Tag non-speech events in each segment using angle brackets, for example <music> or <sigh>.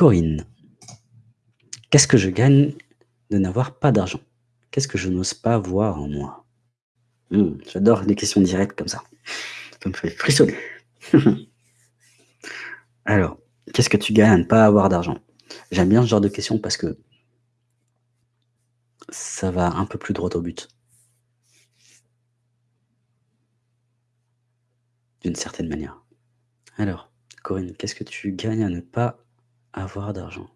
Corinne. Qu'est-ce que je gagne de n'avoir pas d'argent? Qu'est-ce que je n'ose pas voir en moi? Mmh, j'adore les questions directes comme ça. Ça me fait frissonner. <laughs> Alors, qu'est-ce que tu gagnes à ne pas avoir d'argent? J'aime bien ce genre de questions parce que ça va un peu plus droit au but. D'une certaine manière. Alors, Corinne, qu'est-ce que tu gagnes à ne pas avoir d'argent?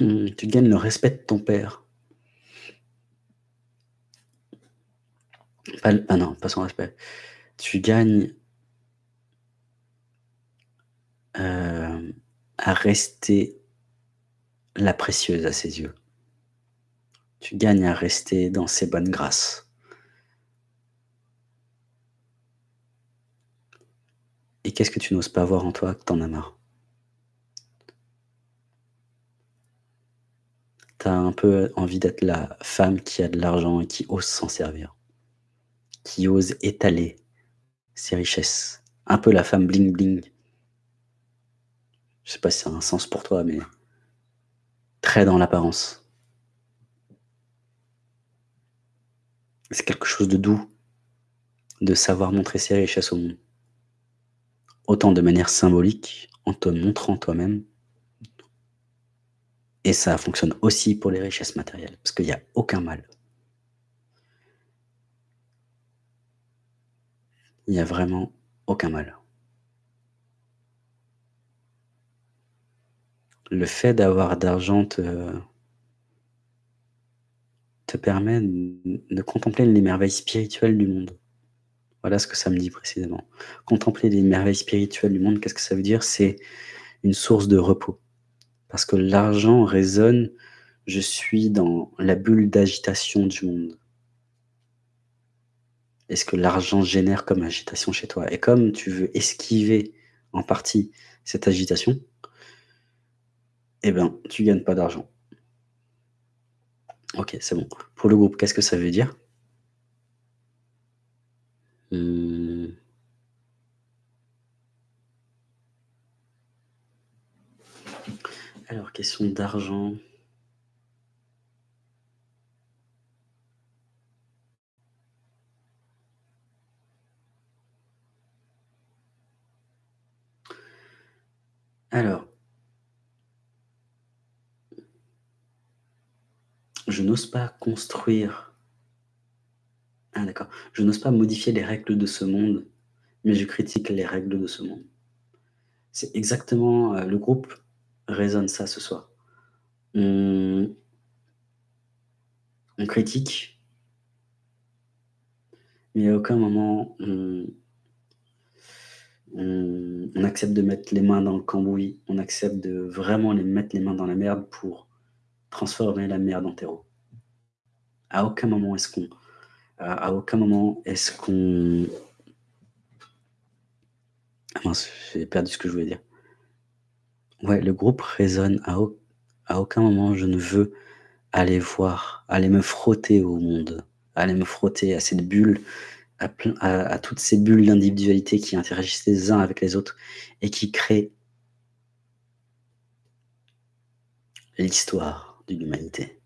Mmh, tu gagnes le respect de ton père. Ah non, pas son respect. Tu gagnes hem, à rester la précieuse à ses yeux. Tu gagnes à rester dans ses bonnes grâces. Et qu'est-ce que tu n'oses pas voir en toi que tu en as marre? Tu as un peu envie d'être la femme qui a de l'argent et qui ose s'en servir. Qui ose étaler ses richesses. Un peu la femme bling bling. Je sais pas si ça a un sens pour toi, mais très dans l'apparence. C'est quelque chose de doux, de savoir montrer ses richesses au monde. Autant de manière symbolique, en te montrant toi-même et ça fonctionne aussi pour les richesses matérielles, parce qu'il y a aucun mal. Il y a vraiment aucun mal. Le fait d'avoir d'argent te permet de contempler les merveilles spirituelles du monde. Voilà ce que ça me dit précisément. Contempler les merveilles spirituelles du monde, qu'est-ce que ça veut dire? C'est une source de repos. Parce que l'argent résonne, je suis dans la bulle d'agitation du monde. Et ce que l'argent génère comme agitation chez toi? Et comme tu veux esquiver en partie cette agitation eh ben, tu gagnes pas d'argent. OK, c'est bon. Pour le groupe, qu'est-ce que ça veut dire? Mmh. Alors, question d'argent. Alors je n'ose pas construire Je n'ose pas modifier les règles de ce monde, mais je critique les règles de ce monde. C'est exactement, heu, le groupe résonne ça ce soir. On critique mais à aucun moment on on accepte de mettre les mains dans le cambouis, on accepte de vraiment les mettre les mains dans la merde pour transformer la merde en terreau. À aucun moment est-ce qu'on à aucun moment est-ce qu'on ah mince, j'ai perdu ce que je voulais dire. Ouais, le groupe résonne à au à aucun moment je ne veux aller voir, aller me frotter au monde, aller me frotter à cette bulle, à à à toutes ces bulles d'individualité qui interagissent les uns avec les autres et qui créent l'histoire d'une humanité.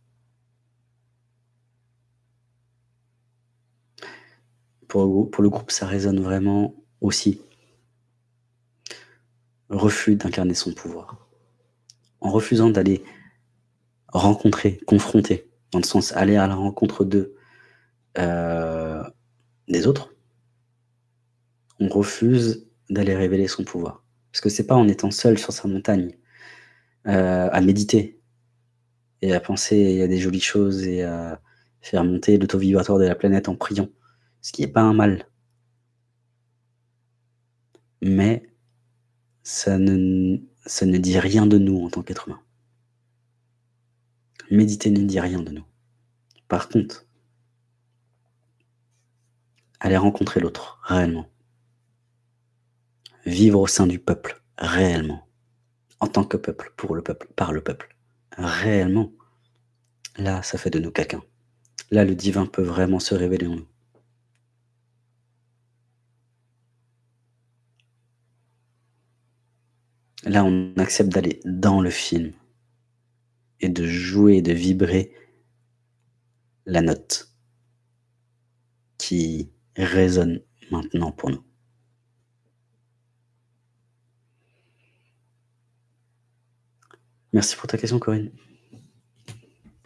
Pour le groupe ça résonne vraiment aussi. Refus d'incarner son pouvoir. En refusant d'aller rencontrer, confronter, dans le sens aller à la rencontre de, heu, des autres on refuse d'aller révéler son pouvoir. Parce que c'est pas en étant seul sur sa montagne, heu, à méditer et à penser à des jolies choses et à faire monter le taux vibratoire de la planète en priant, ce qui est pas un mal. Mais ça ne n ça ne dit rien de nous en tant qu'être humain. Méditer ne dit rien de nous. Par contre aller rencontrer l'autre, réellement. Vivre au sein du peuple, réellement. En tant que peuple, pour le peuple, par le peuple, réellement. Là, ça fait de nous quelqu'un. Là, le divin peut vraiment se révéler en nous. Là, on accepte d'aller dans le film et de jouer, de vibrer la note qui résonne maintenant pour nous. Merci pour ta question, Corinne.